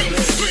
Real.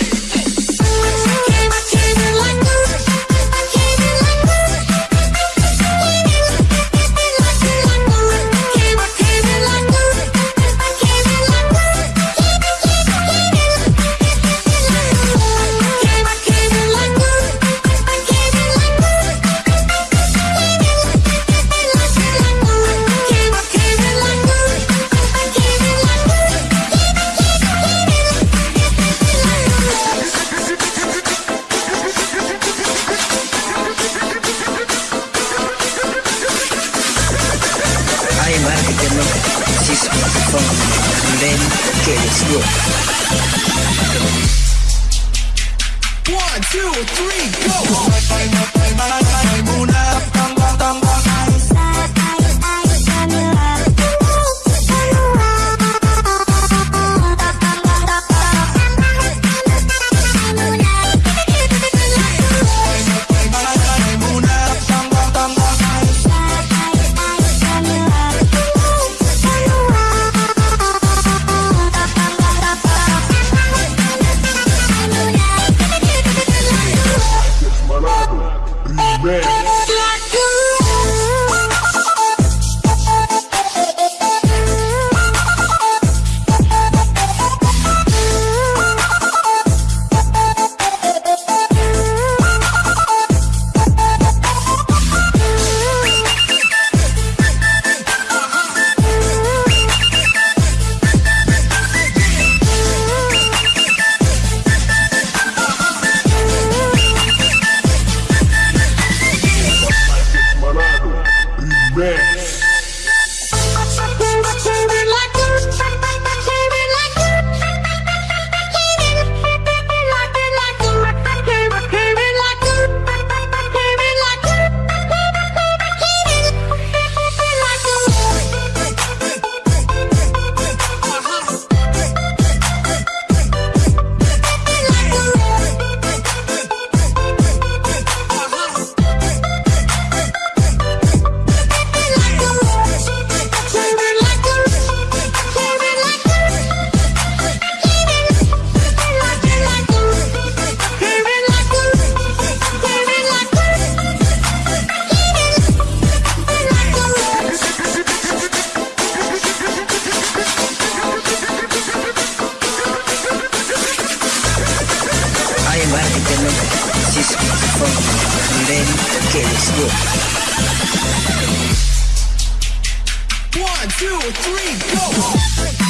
Phone, and then okay, let's go. One, two, three, I And then okay. One, two, three, go!